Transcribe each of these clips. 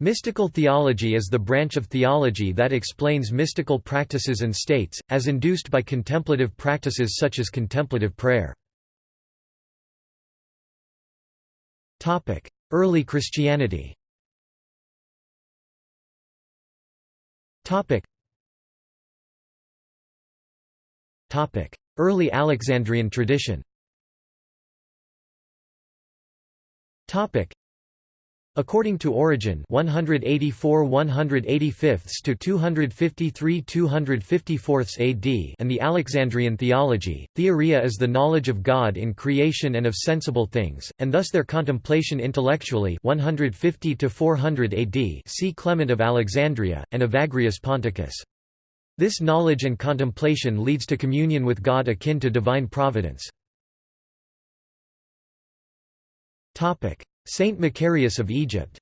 Mystical theology is the branch of theology that explains mystical practices and states, as induced by contemplative practices such as contemplative prayer. Early Christianity Early Alexandrian tradition According to Origen 184 185 to 253 254 AD and the Alexandrian theology, theoria is the knowledge of God in creation and of sensible things, and thus their contemplation intellectually 150 to 400 AD see Clement of Alexandria, and Evagrius Ponticus. This knowledge and contemplation leads to communion with God akin to divine providence. Saint Macarius of Egypt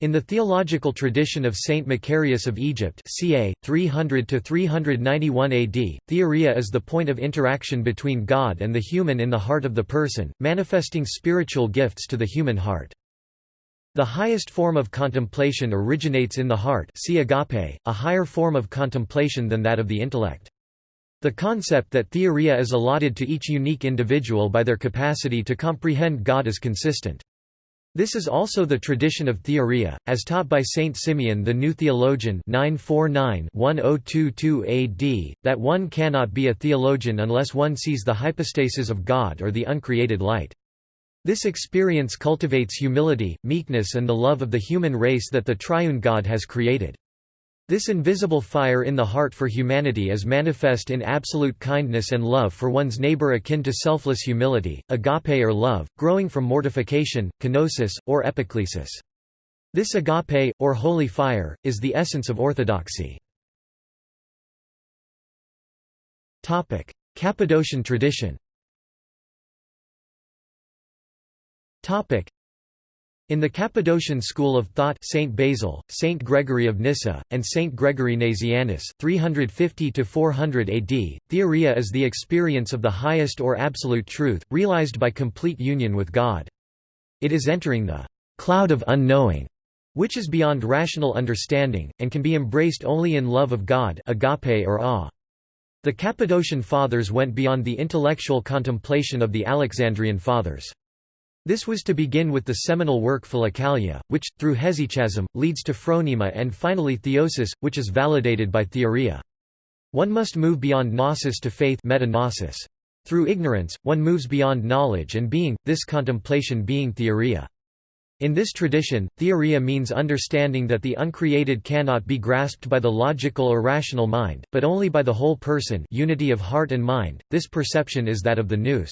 in the theological tradition of Saint Macarius of Egypt ca. 300–391 AD, theoria is the point of interaction between God and the human in the heart of the person, manifesting spiritual gifts to the human heart. The highest form of contemplation originates in the heart see agape, a higher form of contemplation than that of the intellect. The concept that theoria is allotted to each unique individual by their capacity to comprehend God is consistent. This is also the tradition of theoria, as taught by Saint Simeon the New Theologian 949-1022 AD, that one cannot be a theologian unless one sees the hypostasis of God or the uncreated light. This experience cultivates humility, meekness and the love of the human race that the triune God has created. This invisible fire in the heart for humanity is manifest in absolute kindness and love for one's neighbor akin to selfless humility, agape or love, growing from mortification, kenosis, or epiclesis. This agape, or holy fire, is the essence of orthodoxy. Cappadocian tradition in the Cappadocian school of thought Saint Basil, Saint Gregory of Nyssa, and Saint Gregory Nazianzus 350–400 AD, theoria is the experience of the highest or absolute truth, realized by complete union with God. It is entering the «cloud of unknowing», which is beyond rational understanding, and can be embraced only in love of God agape or awe. The Cappadocian Fathers went beyond the intellectual contemplation of the Alexandrian Fathers. This was to begin with the seminal work Philokalia, which, through hesychasm, leads to phronema and finally theosis, which is validated by theoria. One must move beyond gnosis to faith metagnosis. Through ignorance, one moves beyond knowledge and being, this contemplation being theoria. In this tradition, theoria means understanding that the uncreated cannot be grasped by the logical or rational mind, but only by the whole person unity of heart and mind. This perception is that of the nous.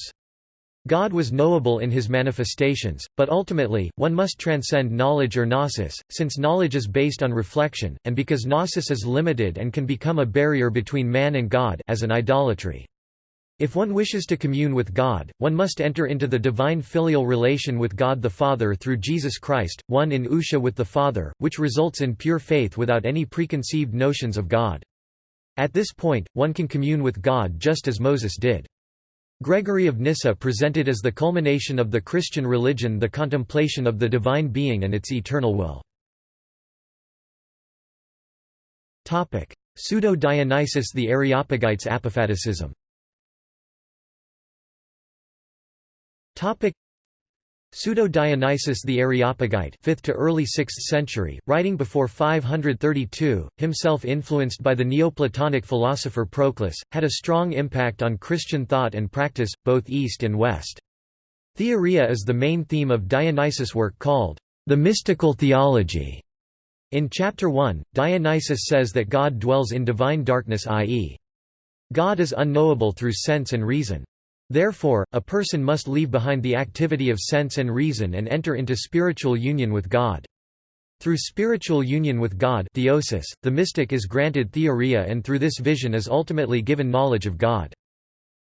God was knowable in his manifestations, but ultimately, one must transcend knowledge or gnosis, since knowledge is based on reflection, and because gnosis is limited and can become a barrier between man and God as an idolatry. If one wishes to commune with God, one must enter into the divine filial relation with God the Father through Jesus Christ, one in ousia with the Father, which results in pure faith without any preconceived notions of God. At this point, one can commune with God just as Moses did. Gregory of Nyssa presented as the culmination of the Christian religion the contemplation of the divine being and its eternal will. Pseudo-Dionysius the Areopagites apophaticism Pseudo-Dionysius the Areopagite 5th to early 6th century, writing before 532, himself influenced by the Neoplatonic philosopher Proclus, had a strong impact on Christian thought and practice, both East and West. Theoria is the main theme of Dionysius' work called, The Mystical Theology. In Chapter 1, Dionysius says that God dwells in divine darkness i.e. God is unknowable through sense and reason. Therefore, a person must leave behind the activity of sense and reason and enter into spiritual union with God. Through spiritual union with God theosis, the mystic is granted theoria and through this vision is ultimately given knowledge of God.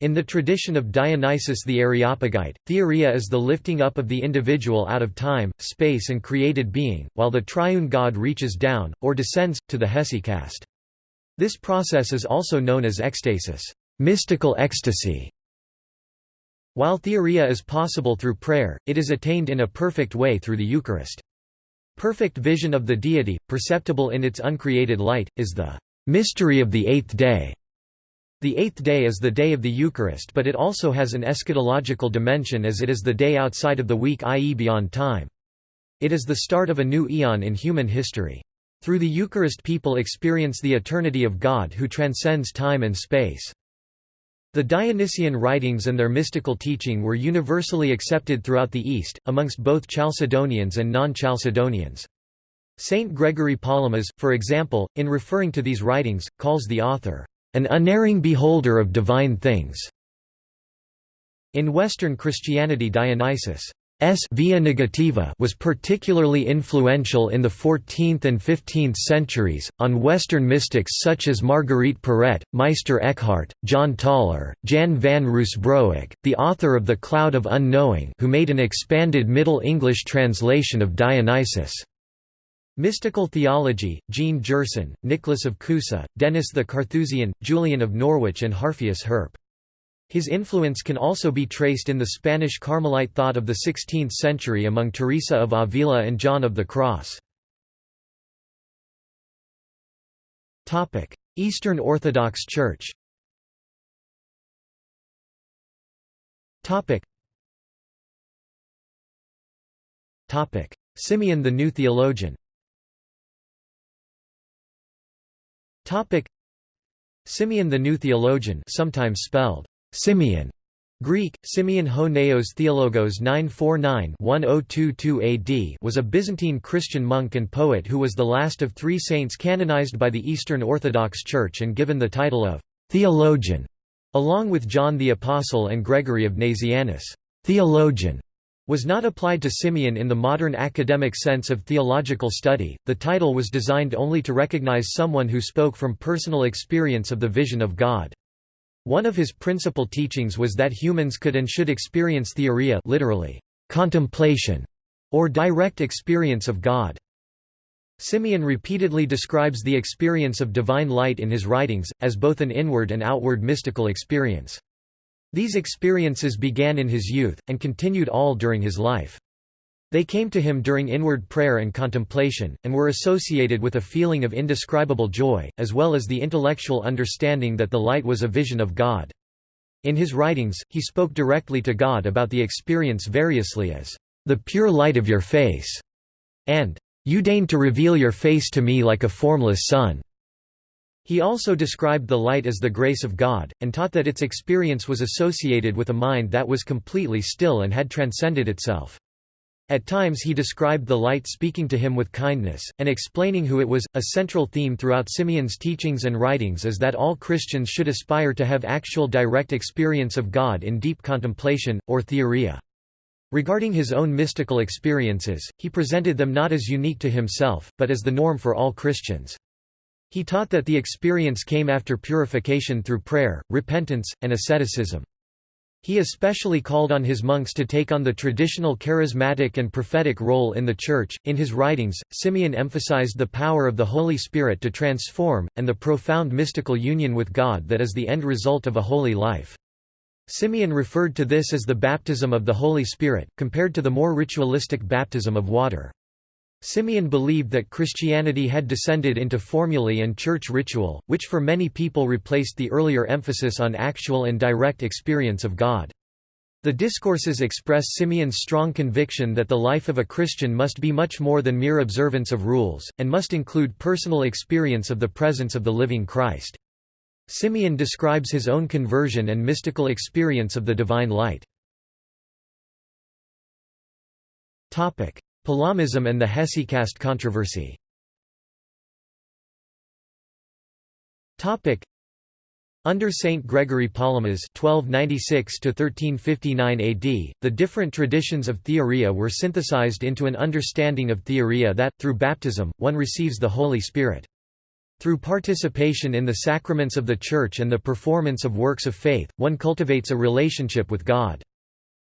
In the tradition of Dionysius the Areopagite, theoria is the lifting up of the individual out of time, space and created being, while the triune God reaches down, or descends, to the hesychast. This process is also known as ecstasis mystical ecstasy", While theoria is possible through prayer, it is attained in a perfect way through the Eucharist. Perfect vision of the deity, perceptible in its uncreated light, is the mystery of the eighth day. The eighth day is the day of the Eucharist but it also has an eschatological dimension as it is the day outside of the week i.e. beyond time. It is the start of a new eon in human history. Through the Eucharist people experience the eternity of God who transcends time and space. The Dionysian writings and their mystical teaching were universally accepted throughout the East, amongst both Chalcedonians and non-Chalcedonians. Saint Gregory Palamas, for example, in referring to these writings, calls the author, "...an unerring beholder of divine things." In Western Christianity Dionysius' via negativa was particularly influential in the 14th and 15th centuries, on Western mystics such as Marguerite Porete, Meister Eckhart, John Tauler, Jan van Ruusbroec, the author of The Cloud of Unknowing who made an expanded Middle English translation of Dionysius. Mystical Theology, Jean Gerson, Nicholas of Cusa, Denis the Carthusian, Julian of Norwich and Harphius Herp. His influence can also be traced in the Spanish Carmelite thought of the 16th century among Teresa of Avila and John of the Cross. Eastern Orthodox Church Simeon the New Theologian Simeon the New Theologian sometimes spelled Simeon Greek, Simeon ho Neos Theologos 949-1022 AD was a Byzantine Christian monk and poet who was the last of three saints canonized by the Eastern Orthodox Church and given the title of «theologian», along with John the Apostle and Gregory of Nazianzus. «Theologian» was not applied to Simeon in the modern academic sense of theological study, the title was designed only to recognize someone who spoke from personal experience of the vision of God. One of his principal teachings was that humans could and should experience theoria literally, contemplation, or direct experience of God. Simeon repeatedly describes the experience of divine light in his writings, as both an inward and outward mystical experience. These experiences began in his youth, and continued all during his life. They came to him during inward prayer and contemplation, and were associated with a feeling of indescribable joy, as well as the intellectual understanding that the light was a vision of God. In his writings, he spoke directly to God about the experience variously as, "...the pure light of your face", and, "...you deign to reveal your face to me like a formless sun." He also described the light as the grace of God, and taught that its experience was associated with a mind that was completely still and had transcended itself. At times he described the light speaking to him with kindness, and explaining who it was. A central theme throughout Simeon's teachings and writings is that all Christians should aspire to have actual direct experience of God in deep contemplation, or theoria. Regarding his own mystical experiences, he presented them not as unique to himself, but as the norm for all Christians. He taught that the experience came after purification through prayer, repentance, and asceticism. He especially called on his monks to take on the traditional charismatic and prophetic role in the Church. In his writings, Simeon emphasized the power of the Holy Spirit to transform, and the profound mystical union with God that is the end result of a holy life. Simeon referred to this as the baptism of the Holy Spirit, compared to the more ritualistic baptism of water. Simeon believed that Christianity had descended into formulae and church ritual, which for many people replaced the earlier emphasis on actual and direct experience of God. The discourses express Simeon's strong conviction that the life of a Christian must be much more than mere observance of rules, and must include personal experience of the presence of the living Christ. Simeon describes his own conversion and mystical experience of the divine light. Palamism and the Hesychast controversy under Saint Gregory Palamas (1296–1359 AD), the different traditions of Theoria were synthesized into an understanding of Theoria that, through baptism, one receives the Holy Spirit. Through participation in the sacraments of the Church and the performance of works of faith, one cultivates a relationship with God.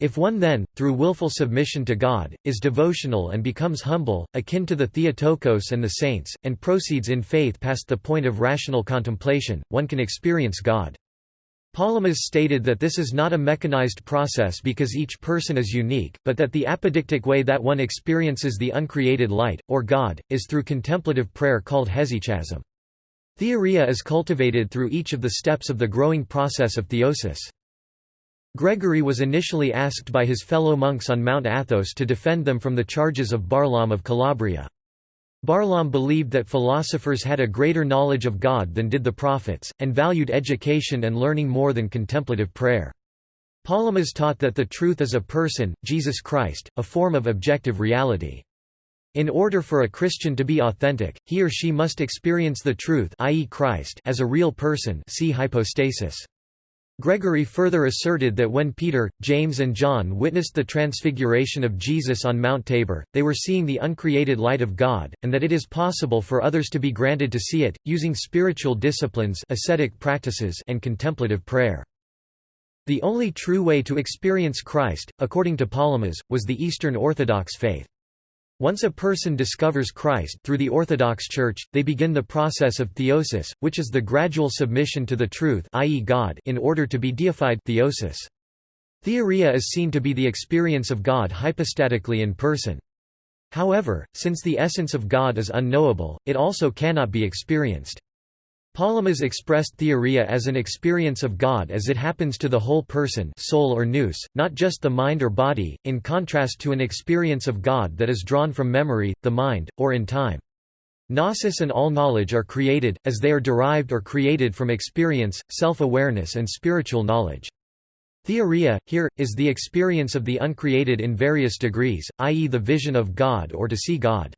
If one then, through willful submission to God, is devotional and becomes humble, akin to the Theotokos and the saints, and proceeds in faith past the point of rational contemplation, one can experience God. Palamas stated that this is not a mechanized process because each person is unique, but that the apodictic way that one experiences the uncreated light, or God, is through contemplative prayer called hesychasm. Theoria is cultivated through each of the steps of the growing process of theosis. Gregory was initially asked by his fellow monks on Mount Athos to defend them from the charges of Barlaam of Calabria. Barlaam believed that philosophers had a greater knowledge of God than did the prophets, and valued education and learning more than contemplative prayer. Palamas taught that the truth is a person, Jesus Christ, a form of objective reality. In order for a Christian to be authentic, he or she must experience the truth i.e. Christ as a real person see hypostasis. Gregory further asserted that when Peter, James and John witnessed the transfiguration of Jesus on Mount Tabor, they were seeing the uncreated light of God, and that it is possible for others to be granted to see it, using spiritual disciplines ascetic practices and contemplative prayer. The only true way to experience Christ, according to Palamas, was the Eastern Orthodox faith. Once a person discovers Christ through the Orthodox Church, they begin the process of theosis, which is the gradual submission to the truth i.e. God in order to be deified theosis. Theoria is seen to be the experience of God hypostatically in person. However, since the essence of God is unknowable, it also cannot be experienced. Palamas expressed theoria as an experience of God as it happens to the whole person soul or nous, not just the mind or body, in contrast to an experience of God that is drawn from memory, the mind, or in time. Gnosis and all knowledge are created, as they are derived or created from experience, self-awareness and spiritual knowledge. Theoria, here, is the experience of the uncreated in various degrees, i.e. the vision of God or to see God.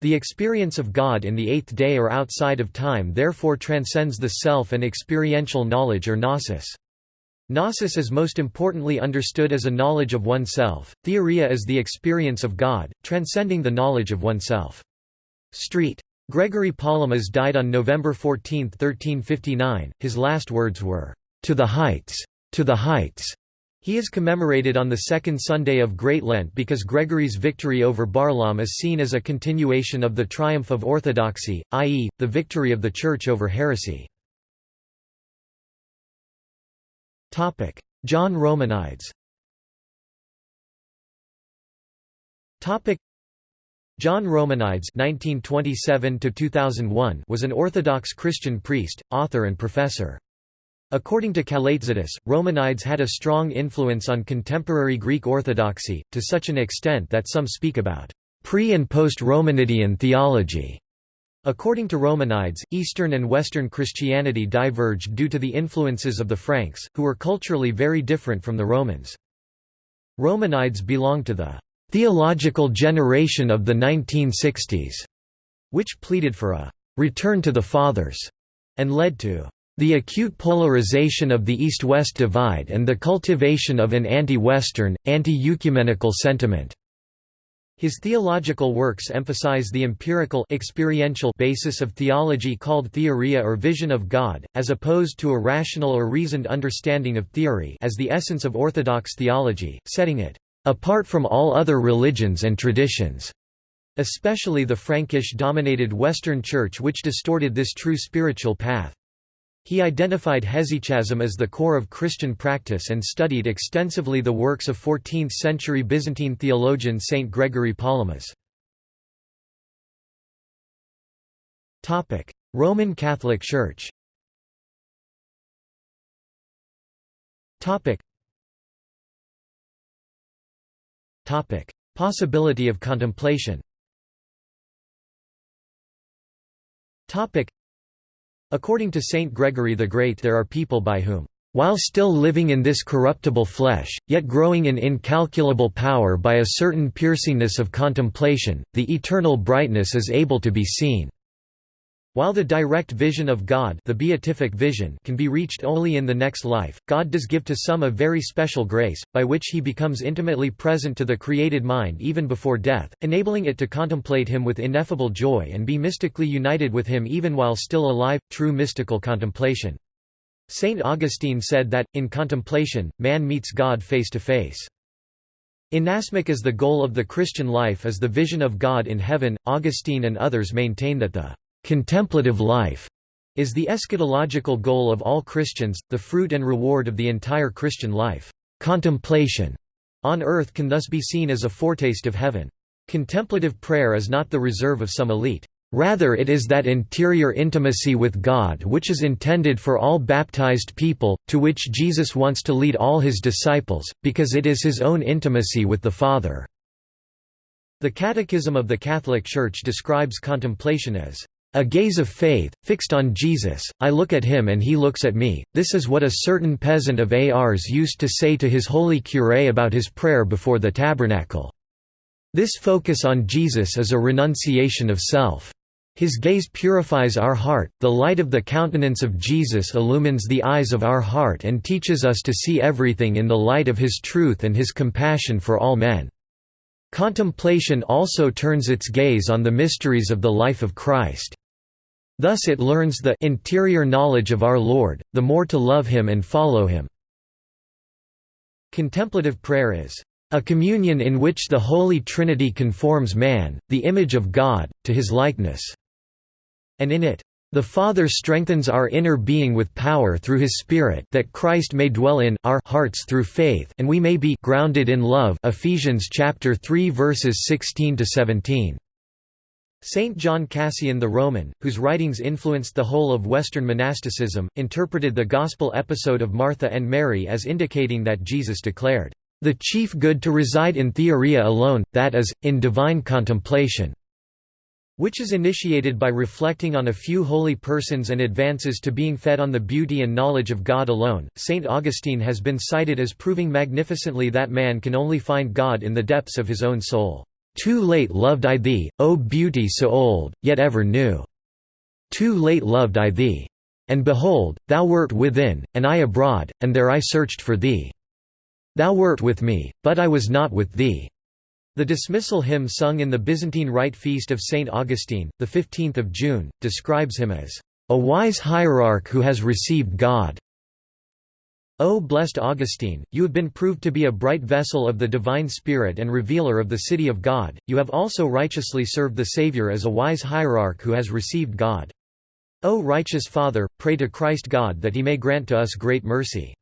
The experience of God in the eighth day or outside of time therefore transcends the self and experiential knowledge or gnosis. Gnosis is most importantly understood as a knowledge of oneself, theoria is the experience of God, transcending the knowledge of oneself. Street. Gregory Palamas died on November 14, 1359, his last words were, "'To the heights! To the heights!' He is commemorated on the second Sunday of Great Lent because Gregory's victory over Barlaam is seen as a continuation of the triumph of orthodoxy, i.e., the victory of the Church over heresy. John Romanides John Romanides (1927–2001) was an Orthodox Christian priest, author, and professor. According to Kalaitzidis, Romanides had a strong influence on contemporary Greek Orthodoxy, to such an extent that some speak about pre- and post-Romanidian theology. According to Romanides, Eastern and Western Christianity diverged due to the influences of the Franks, who were culturally very different from the Romans. Romanides belonged to the theological generation of the 1960s, which pleaded for a return to the Fathers, and led to the acute polarization of the East-West divide and the cultivation of an anti-Western, anti-ecumenical sentiment. His theological works emphasize the empirical experiential basis of theology called theoria or vision of God, as opposed to a rational or reasoned understanding of theory as the essence of orthodox theology, setting it apart from all other religions and traditions, especially the Frankish-dominated Western Church which distorted this true spiritual path. He identified hesychasm as the core of Christian practice and studied extensively the works of 14th-century Byzantine theologian Saint Gregory Palamas. Roman Catholic Church Possibility of contemplation According to Saint Gregory the Great there are people by whom, "...while still living in this corruptible flesh, yet growing in incalculable power by a certain piercingness of contemplation, the eternal brightness is able to be seen." While the direct vision of God the beatific vision can be reached only in the next life, God does give to some a very special grace, by which he becomes intimately present to the created mind even before death, enabling it to contemplate him with ineffable joy and be mystically united with him even while still alive, true mystical contemplation. Saint Augustine said that, in contemplation, man meets God face to face. Inasmuch as the goal of the Christian life is the vision of God in heaven, Augustine and others maintain that the contemplative life is the eschatological goal of all Christians, the fruit and reward of the entire Christian life. Contemplation on earth can thus be seen as a foretaste of heaven. Contemplative prayer is not the reserve of some elite. Rather it is that interior intimacy with God which is intended for all baptized people, to which Jesus wants to lead all his disciples, because it is his own intimacy with the Father. The Catechism of the Catholic Church describes contemplation as a gaze of faith, fixed on Jesus, I look at him and he looks at me. This is what a certain peasant of Ars used to say to his holy curé about his prayer before the tabernacle. This focus on Jesus is a renunciation of self. His gaze purifies our heart, the light of the countenance of Jesus illumines the eyes of our heart and teaches us to see everything in the light of His truth and His compassion for all men. Contemplation also turns its gaze on the mysteries of the life of Christ. Thus it learns the interior knowledge of our Lord, the more to love Him and follow Him. Contemplative prayer is a communion in which the Holy Trinity conforms man, the image of God, to his likeness and in it, the Father strengthens our inner being with power through his Spirit that Christ may dwell in our hearts through faith and we may be grounded in love Ephesians chapter 3 verses 16 to 17. Saint John Cassian the Roman, whose writings influenced the whole of Western monasticism, interpreted the Gospel episode of Martha and Mary as indicating that Jesus declared, "...the chief good to reside in theoria alone, that is, in divine contemplation." Which is initiated by reflecting on a few holy persons and advances to being fed on the beauty and knowledge of God alone. St. Augustine has been cited as proving magnificently that man can only find God in the depths of his own soul. Too late loved I thee, O beauty so old, yet ever new. Too late loved I thee. And behold, thou wert within, and I abroad, and there I searched for thee. Thou wert with me, but I was not with thee. The dismissal hymn sung in the Byzantine Rite Feast of St. Augustine, 15 June, describes him as, "...a wise hierarch who has received God." O blessed Augustine, you have been proved to be a bright vessel of the divine Spirit and revealer of the city of God, you have also righteously served the Saviour as a wise hierarch who has received God. O righteous Father, pray to Christ God that he may grant to us great mercy.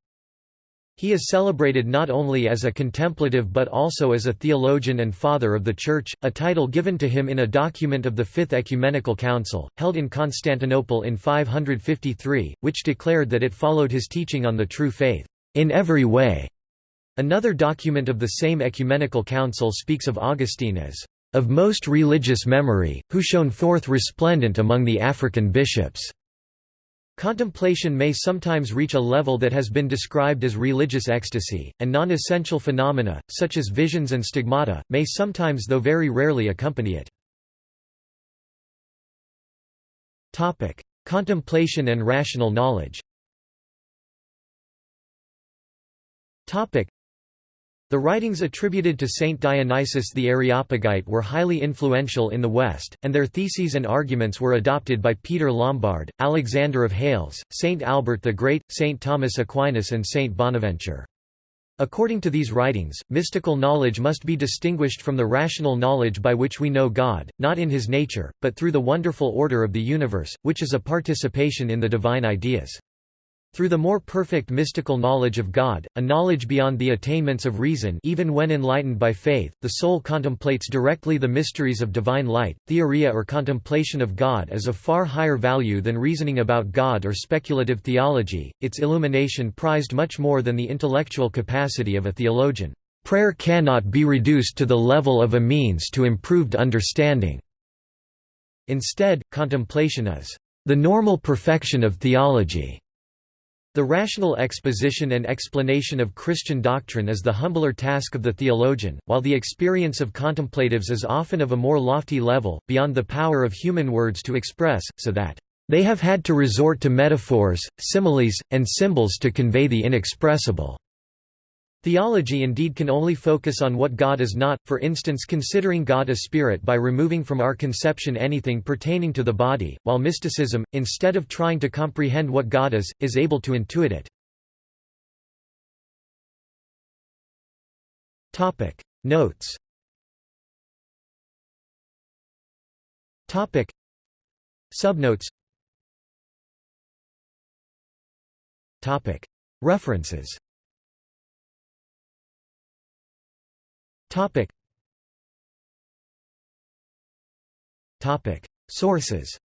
He is celebrated not only as a contemplative but also as a theologian and father of the Church, a title given to him in a document of the Fifth Ecumenical Council, held in Constantinople in 553, which declared that it followed his teaching on the true faith, in every way. Another document of the same ecumenical council speaks of Augustine as, of most religious memory, who shone forth resplendent among the African bishops. Contemplation may sometimes reach a level that has been described as religious ecstasy, and non-essential phenomena, such as visions and stigmata, may sometimes though very rarely accompany it. Contemplation and rational knowledge the writings attributed to Saint Dionysius the Areopagite were highly influential in the West, and their theses and arguments were adopted by Peter Lombard, Alexander of Hales, Saint Albert the Great, Saint Thomas Aquinas and Saint Bonaventure. According to these writings, mystical knowledge must be distinguished from the rational knowledge by which we know God, not in his nature, but through the wonderful order of the universe, which is a participation in the divine ideas. Through the more perfect mystical knowledge of God, a knowledge beyond the attainments of reason even when enlightened by faith, the soul contemplates directly the mysteries of divine light. Theoria or contemplation of God is of far higher value than reasoning about God or speculative theology, its illumination prized much more than the intellectual capacity of a theologian. Prayer cannot be reduced to the level of a means to improved understanding. Instead, contemplation is the normal perfection of theology. The rational exposition and explanation of Christian doctrine is the humbler task of the theologian, while the experience of contemplatives is often of a more lofty level, beyond the power of human words to express, so that they have had to resort to metaphors, similes, and symbols to convey the inexpressible. Theology indeed can only focus on what God is not, for instance considering God a spirit by removing from our conception anything pertaining to the body, while mysticism, instead of trying to comprehend what God is, is able to intuit it. Notes Topic. Subnotes Topic. References Sources